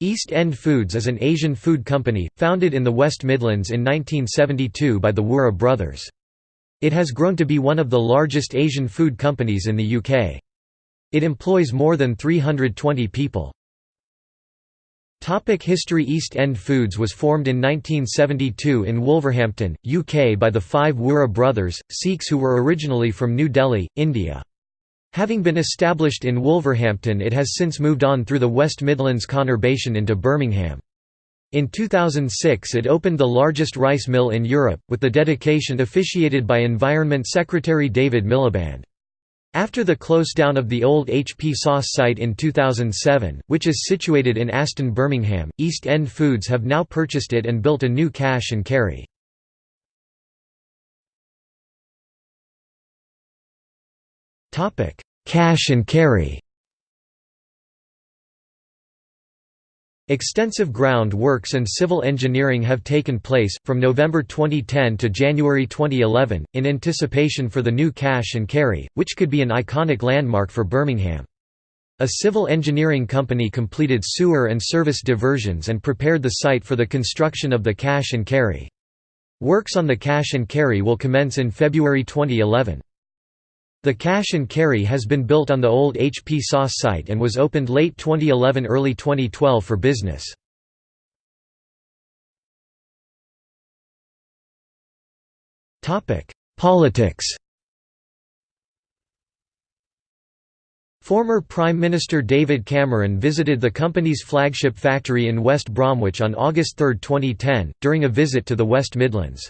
East End Foods is an Asian food company, founded in the West Midlands in 1972 by the Wouhra brothers. It has grown to be one of the largest Asian food companies in the UK. It employs more than 320 people. Topic History East End Foods was formed in 1972 in Wolverhampton, UK by the five Wouhra brothers, Sikhs who were originally from New Delhi, India. Having been established in Wolverhampton it has since moved on through the West Midlands conurbation into Birmingham. In 2006 it opened the largest rice mill in Europe, with the dedication officiated by Environment Secretary David Miliband. After the close down of the old HP Sauce site in 2007, which is situated in Aston Birmingham, East End Foods have now purchased it and built a new cash and carry. Cash and carry Extensive ground works and civil engineering have taken place, from November 2010 to January 2011, in anticipation for the new cash and carry, which could be an iconic landmark for Birmingham. A civil engineering company completed sewer and service diversions and prepared the site for the construction of the cash and carry. Works on the cash and carry will commence in February 2011. The cash and carry has been built on the old HP Sauce site and was opened late 2011 early 2012 for business. Politics Former Prime Minister David Cameron visited the company's flagship factory in West Bromwich on August 3, 2010, during a visit to the West Midlands.